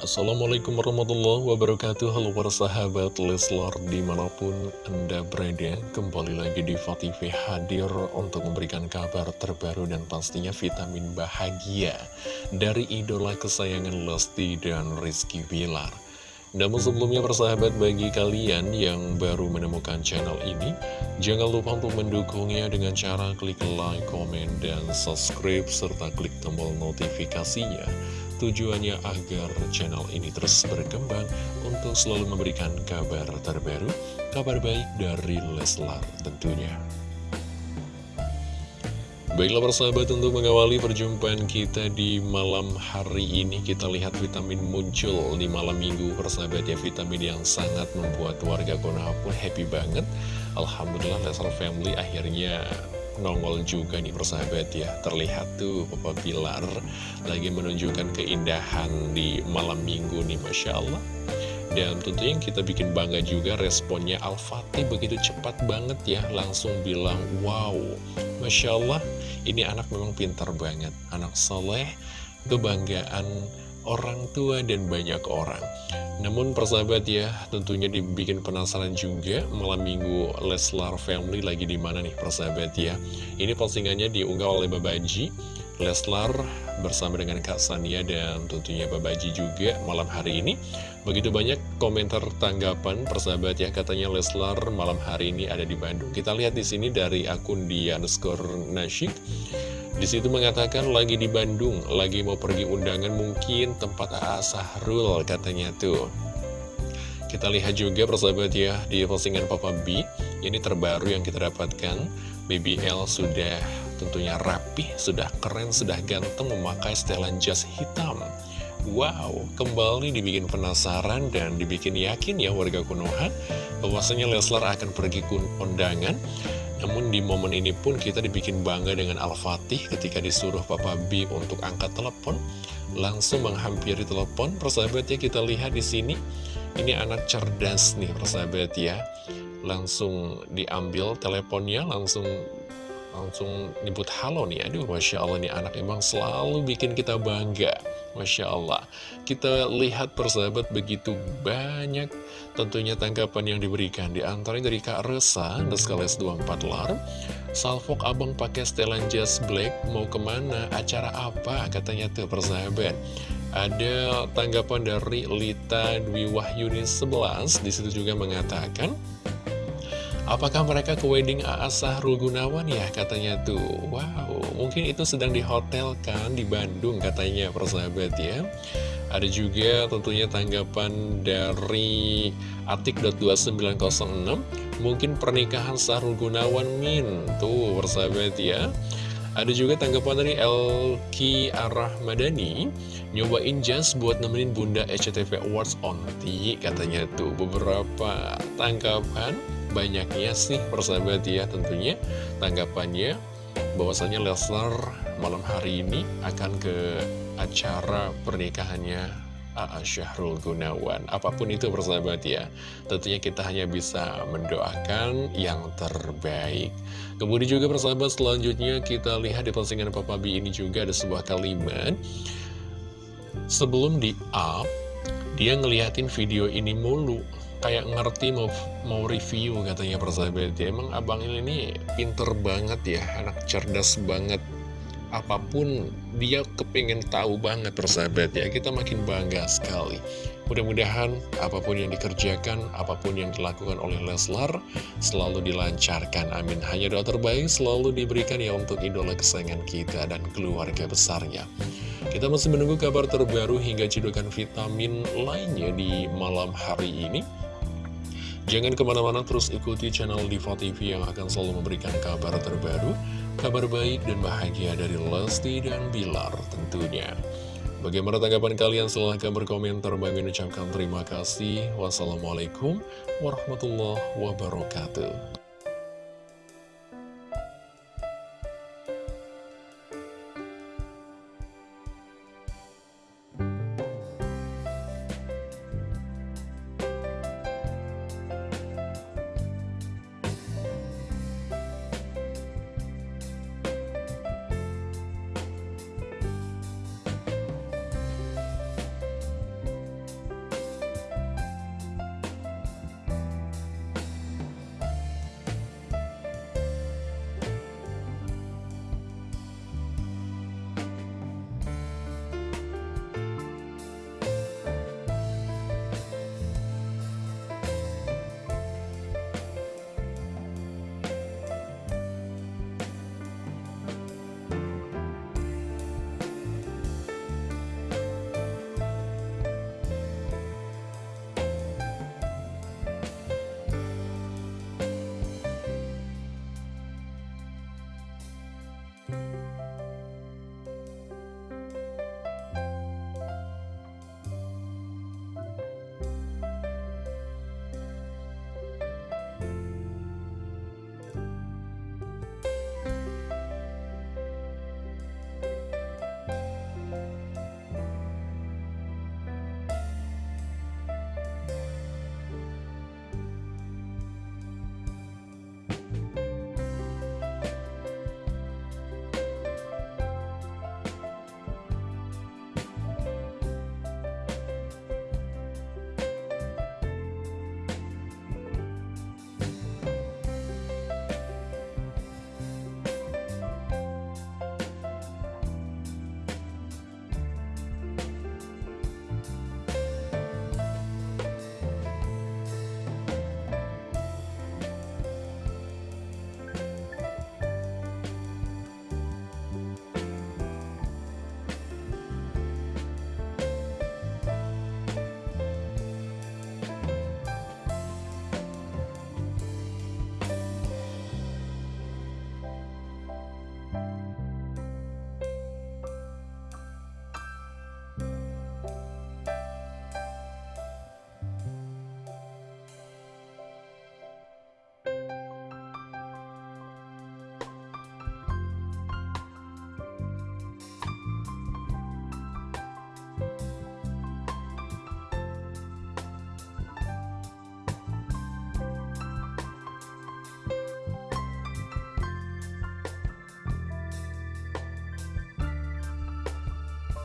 Assalamualaikum warahmatullahi wabarakatuh. Halo para sahabat Leslar di mana pun anda berada Kembali lagi di TV hadir untuk memberikan kabar terbaru dan pastinya vitamin bahagia Dari idola kesayangan Lesti dan Rizky Bilar. Namun sebelumnya persahabat bagi kalian yang baru menemukan channel ini Jangan lupa untuk mendukungnya dengan cara klik like, komen, dan subscribe Serta klik tombol notifikasinya Tujuannya agar channel ini terus berkembang untuk selalu memberikan kabar terbaru, kabar baik dari Leslar tentunya. Baiklah persahabat untuk mengawali perjumpaan kita di malam hari ini Kita lihat vitamin muncul di malam minggu persahabat ya Vitamin yang sangat membuat warga Konoha pun happy banget Alhamdulillah Leslar Family akhirnya nongol juga nih persahabat ya. Terlihat tuh Papa Bilar lagi menunjukkan keindahan di malam minggu nih Masya Allah. Dan tentunya kita bikin bangga juga responnya Al-Fatih begitu cepat banget ya Langsung bilang wow Masya Allah ini anak memang pintar banget. Anak soleh kebanggaan orang tua dan banyak orang. Namun persahabat ya tentunya dibikin penasaran juga malam minggu Leslar Family lagi di mana nih persahabat ya. Ini postingannya diunggah oleh Babaji Leslar bersama dengan Kak Sania dan tentunya Babaji juga malam hari ini. Begitu banyak komentar tanggapan persahabat ya katanya Leslar malam hari ini ada di Bandung. Kita lihat di sini dari akun dia underscore nasyik di situ mengatakan lagi di Bandung, lagi mau pergi undangan mungkin tempat A.A. Sahrul katanya tuh. Kita lihat juga persahabat ya di postingan Papa B, ini terbaru yang kita dapatkan. BBL sudah tentunya rapi, sudah keren, sudah ganteng memakai setelan jas hitam. Wow, kembali dibikin penasaran dan dibikin yakin ya warga Konoha bahwasanya Leslar akan pergi ke undangan namun di momen ini pun kita dibikin bangga dengan Al-Fatih ketika disuruh Papa B untuk angkat telepon. Langsung menghampiri telepon, persahabat ya kita lihat di sini. Ini anak cerdas nih persahabat ya. Langsung diambil teleponnya, langsung langsung nyebut halo nih. Aduh Masya Allah nih anak emang selalu bikin kita bangga. Masya Allah Kita lihat persahabat begitu banyak tentunya tanggapan yang diberikan Di antaranya dari Kak Resa, Deskales 24 Lar Salfok abang pakai setelan jas black Mau ke mana? Acara apa? Katanya tuh persahabat Ada tanggapan dari Lita Dwi Wahyuni 11 Di situ juga mengatakan Apakah mereka ke wedding A.A. Sahrul Gunawan ya? Katanya tuh. Wow mungkin itu sedang di hotel kan di Bandung katanya persahabat ya. Ada juga tentunya tanggapan dari Atik.2906 Mungkin pernikahan Sahrul Gunawan Min. Tuh persahabat ya. Ada juga tanggapan dari Elki Arah Madani Nyobain jas buat nemenin Bunda SCTV Awards onti Katanya tuh. Beberapa tanggapan Banyaknya sih persahabat ya tentunya Tanggapannya bahwasanya Leslar malam hari ini akan ke acara pernikahannya A.A. Syahrul Gunawan. Apa pun itu persahabat ya Tentunya kita hanya bisa mendoakan yang terbaik. Kemudian juga persahabat selanjutnya kita lihat di postingan Papa B ini juga ada sebuah kalimat. Sebelum di up Dia ngeliatin video ini mulu Kayak ngerti mau, mau review katanya persahabat ya Emang abang ini pinter banget ya Anak cerdas banget. Apa pun dia kepingin tahu banget persahabat ya kita makin bangga sekali. Mudah-mudahan apa pun yang dikerjakan apa pun yang dilakukan oleh Leslar selalu dilancarkan amin. Hanya doa terbaik selalu diberikan ya untuk idola kesayangan kita dan keluarga besarnya. Kita masih menunggu kabar terbaru hingga cedokan vitamin lainnya di malam hari ini Jangan ke mana-mana terus ikuti channel Diva TV yang akan selalu memberikan kabar terbaru, kabar baik dan bahagia dari Lesti dan Bilar tentunya. Bagaimana tanggapan kalian? Silahkan berkomentar. Bagi ucapkan terima kasih. Wassalamualaikum warahmatullahi wabarakatuh.